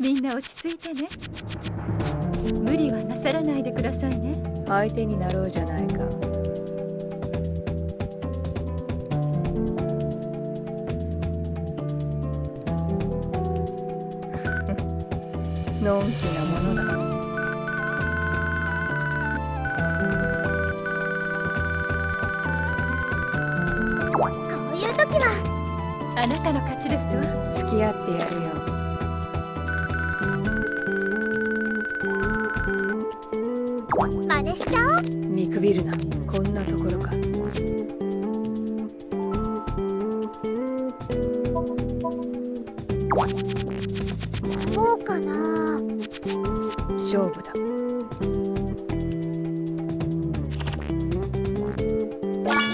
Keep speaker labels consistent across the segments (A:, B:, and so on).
A: みんな落ち着いてね。無理はなさらないでくださいね。
B: 相手になろうじゃないか。のんきなものだ。
C: こういう時は。
A: あなたの勝ちですわ
B: 付き合ってやるよ
C: 真似しちゃおう。
B: 見くびるな。こんなところか。
C: そうかな。
B: 勝負だ。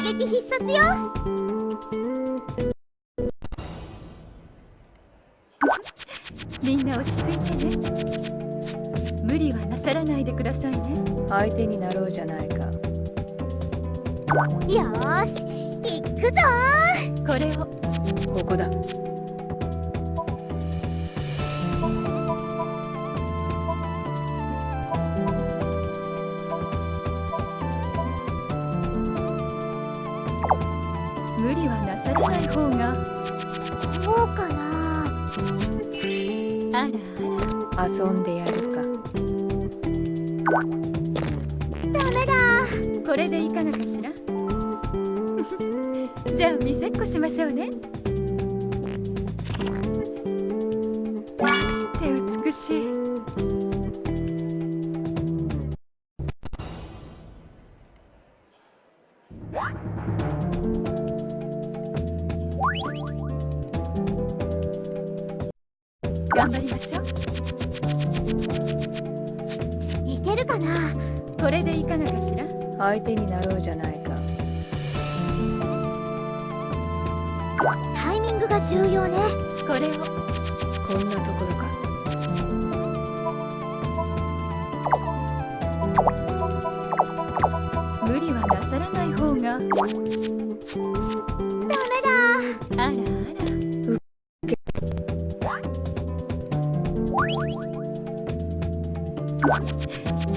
C: 一撃必殺よ
B: 相手になろうじゃないか。
C: よーし行くぞ。
A: これを。
B: ここだ。
A: 無理はなさらない方が。
C: そうかな。
A: あらあら。
B: 遊んでやるか
A: これでいかがかしら？じゃあ見せっこしましょうね。なんて美しい。頑張りましょう。
C: いけるかな？
A: これでいかがかしら？
B: 相手になろうじゃないか。
C: タイミングが重要ね。
A: これを。
B: こんなところか。
A: 無理はなさらない方が。
C: ダメだ。
A: あらあら。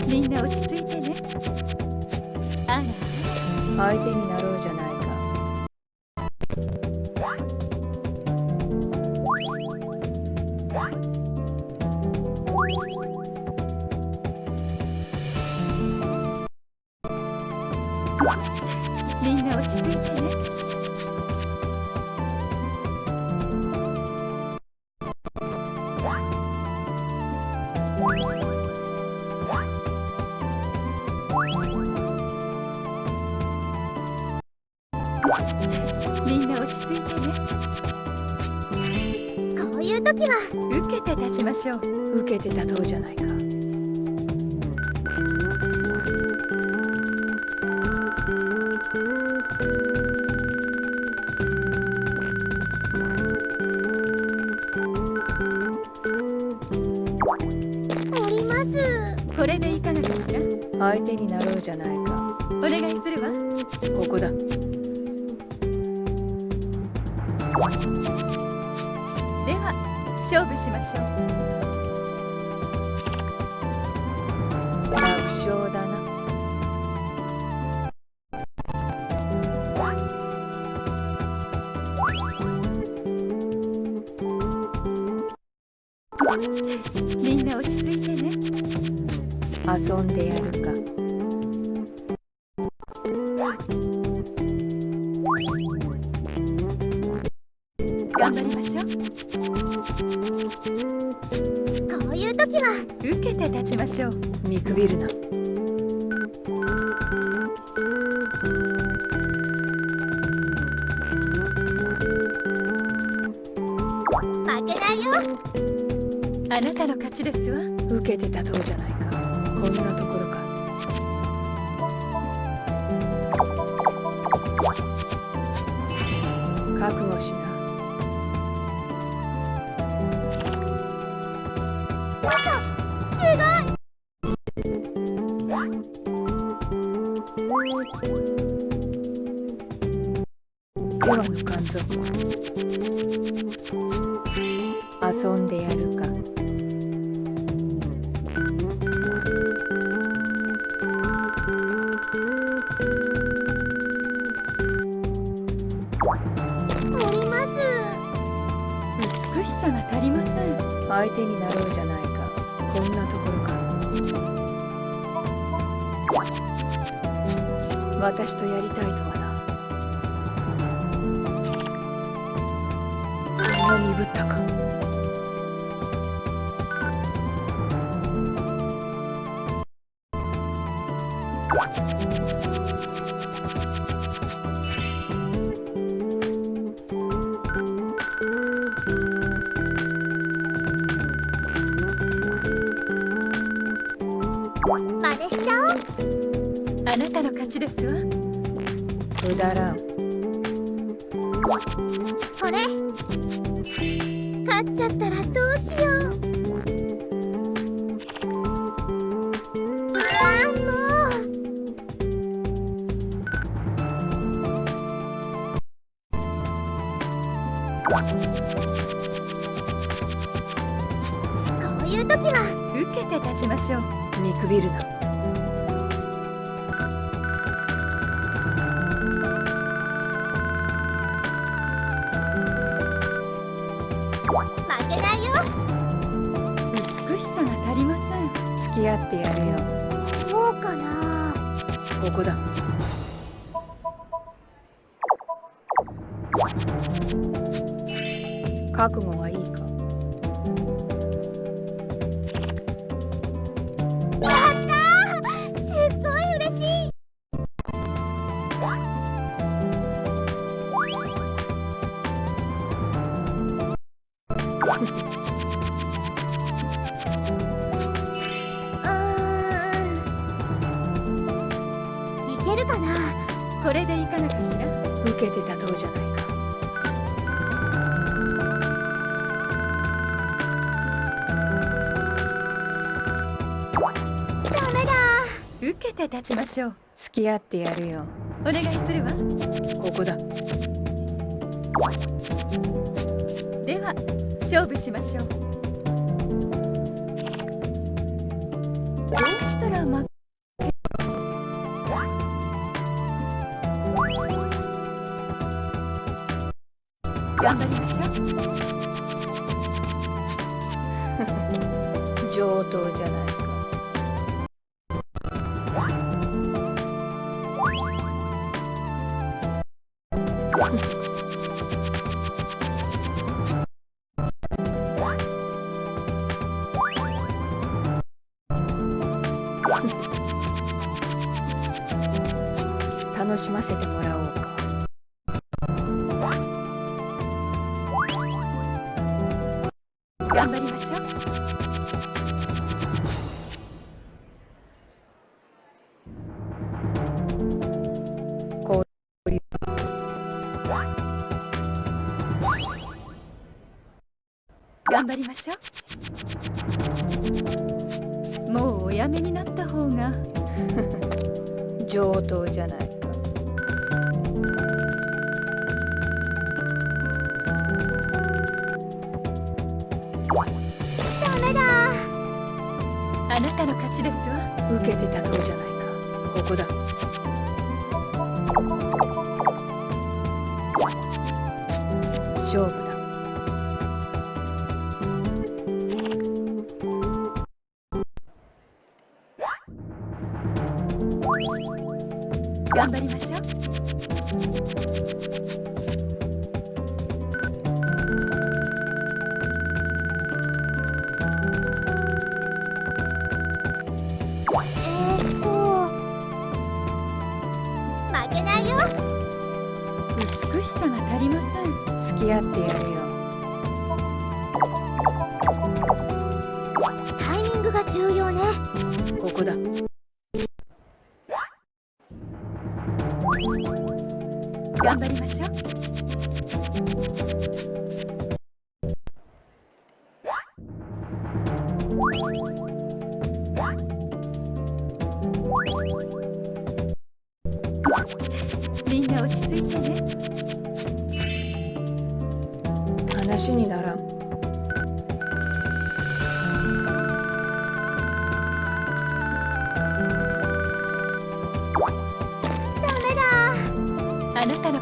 A: みんな落ち着いて
B: 相手になろうじゃないか。
A: みんな落ち着いてね。い
C: う時は
A: 受けて立ちましょう。
B: 受けて立とうじゃないか。
C: おります。
A: これでいかがかしら？
B: 相手になろうじゃないか。
A: お願いするわ。
B: ここだ
A: では勝負しましょう。
B: 楽勝だな。
A: みんな落ち着いてね。
B: 遊んでやるか。
A: 頑張りしょう。
B: 見くびるな。
C: 負けないよ。
A: あなたの勝ちですわ。
B: 受けて立とうじゃないか。こんなところか。覚悟しな遊んでやるか。
C: ります
A: 美しさが足りません。
B: 相手になろうじゃないか。こんな私とやりたいとはな。鈍ったか。
C: 真似しちゃおう
A: あなたの勝ちですわ。
B: くだ。らん
C: これ。勝っちゃったらどうしよう。ああもう。こういう時は。
A: 受けて立ちましょう。
B: 見くびるな
C: 負けないよ。
A: 美しさが足りません。
B: 付き合ってやるよ。
C: そうかな。
B: ここだ。覚悟受けて立とうじゃないか。
C: ダメだ。
A: 受けて立ちましょう。
B: 付き合ってやるよ。
A: お願いするわ。
B: ここだ。
A: では勝負しましょう。どうしたら負頑張りましょう
B: 上等じゃないか
A: 頑張りましょう。頑張りましょう。もうおやめになった方が。
B: 上等じゃない
A: あなたの勝ちですわ。
B: 受けて立とうじゃないか。ここだ。勝負だ。
A: 頑張りましょう。
C: ーっと。負けないよ。
A: 美しさが足りません。
B: 付き合ってやるよ。
C: タイミングが重要ね。
B: ここだ。
A: 頑張りましょうなたの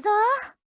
C: ぞ。